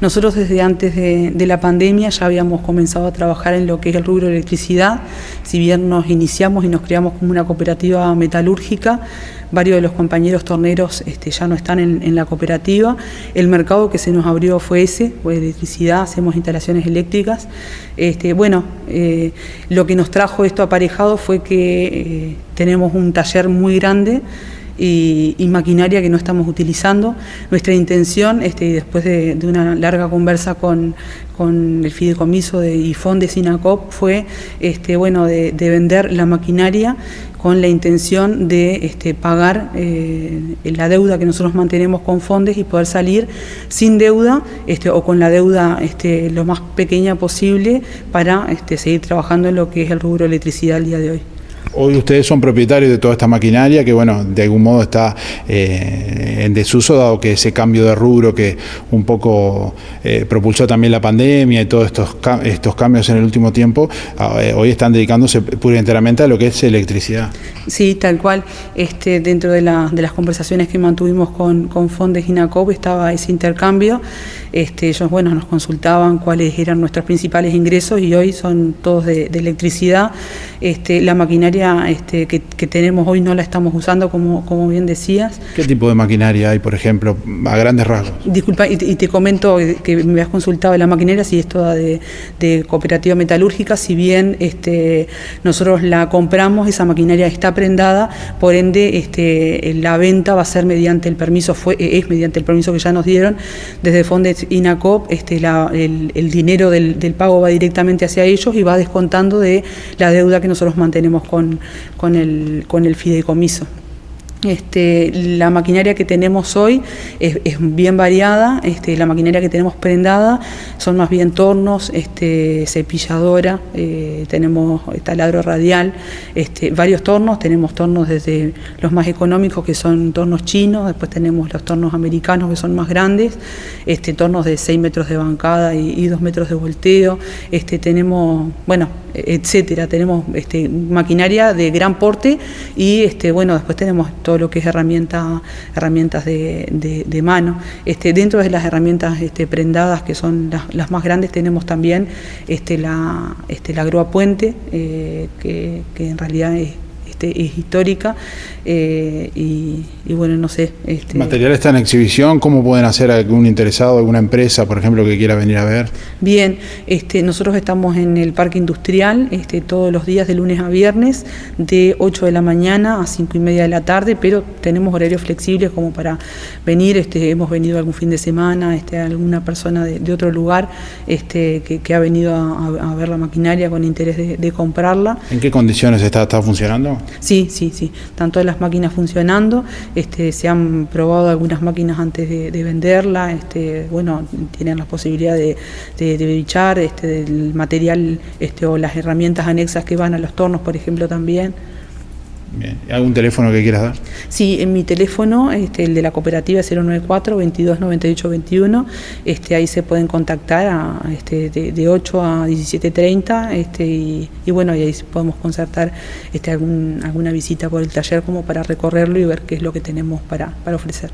Nosotros desde antes de, la pandemia ya habíamos comenzado a trabajar en lo que es el rubro de electricidad, si bien nos iniciamos y nos creamos como una cooperativa metalúrgica, varios de los compañeros torneros este, ya no están en, la cooperativa, el mercado que se nos abrió fue ese, fue electricidad, hacemos instalaciones eléctricas, este, bueno, eh, lo que nos trajo esto aparejado fue que eh, tenemos un taller muy grande, y, maquinaria que no estamos utilizando. Nuestra intención, este, después de, una larga conversa con, el fideicomiso de IFON de SINACOP, fue este, bueno, de, vender la maquinaria con la intención de este, pagar eh, la deuda que nosotros mantenemos con Fondes y poder salir sin deuda este, o con la deuda este, lo más pequeña posible para este, seguir trabajando en lo que es el rubro electricidad el día de hoy. Hoy ustedes son propietarios de toda esta maquinaria que, bueno, de algún modo está eh, en desuso, dado que ese cambio de rubro que un poco eh, propulsó también la pandemia y todos estos, estos cambios en el último tiempo, ah, eh, hoy están dedicándose pura y enteramente a lo que es electricidad. Sí, tal cual. Este, dentro de, las conversaciones que mantuvimos con, con Fondes INACOP estaba ese intercambio. Este, ellos, bueno, nos consultaban cuáles eran nuestros principales ingresos y hoy son todos de, electricidad. Este, la maquinaria este, que, tenemos hoy no la estamos usando, como, como bien decías. ¿Qué tipo de maquinaria hay, por ejemplo, a grandes rasgos? Disculpa, y, te comento que me has consultado la maquinaria, si es toda de, cooperativa metalúrgica, si bien este, nosotros la compramos, esa maquinaria está prendada, por ende este, la venta va a ser mediante el permiso, fue, es mediante el permiso que ya nos dieron desde Fondes INACOP, este, el, dinero del, pago va directamente hacia ellos y va descontando de la deuda que nosotros mantenemos con el fideicomiso. Este, la maquinaria que tenemos hoy es, bien variada, este, la maquinaria que tenemos prendada son más bien tornos, este, cepilladora, eh, tenemos taladro radial, varios tornos, tenemos tornos desde los más económicos que son tornos chinos, después tenemos los tornos americanos que son más grandes, tornos de 6 metros de bancada y, y 2 metros de volteo, tenemos, bueno, etcétera, tenemos maquinaria de gran porte y bueno, después tenemos todo lo que es herramienta, herramientas de, mano. Este, dentro de las herramientas este, prendadas, que son las, más grandes, tenemos también este, la, este, la grúa puente, eh, que, que en realidad es este, es histórica eh, y, bueno, no sé. Este, ¿El material está en exhibición? ¿Cómo pueden hacer algún interesado, alguna empresa, por ejemplo, que quiera venir a ver? Bien, este, nosotros estamos en el Parque Industrial este, todos los días de lunes a viernes, de 8 de la mañana a 5 y media de la tarde, pero tenemos horarios flexibles como para venir, este, hemos venido algún fin de semana, este, alguna persona de, otro lugar este, que, ha venido a, ver la maquinaria con interés de, comprarla. ¿En qué condiciones está, está funcionando? Sí, sí, sí. Todas las máquinas funcionando. Este, se han probado algunas máquinas antes de, venderla. Este, bueno, tienen la posibilidad de, de, bichar este, material este, o las herramientas anexas que van a los tornos, por ejemplo, también. ¿Algún teléfono que quieras dar? Sí, en mi teléfono, este, el de la cooperativa 094 22 98 21, este, ahí se pueden contactar a, este, de, 8 a 17.30 este, y, y, bueno, y ahí podemos concertar este, algún, alguna visita por el taller como para recorrerlo y ver qué es lo que tenemos para, para ofrecer.